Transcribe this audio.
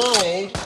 good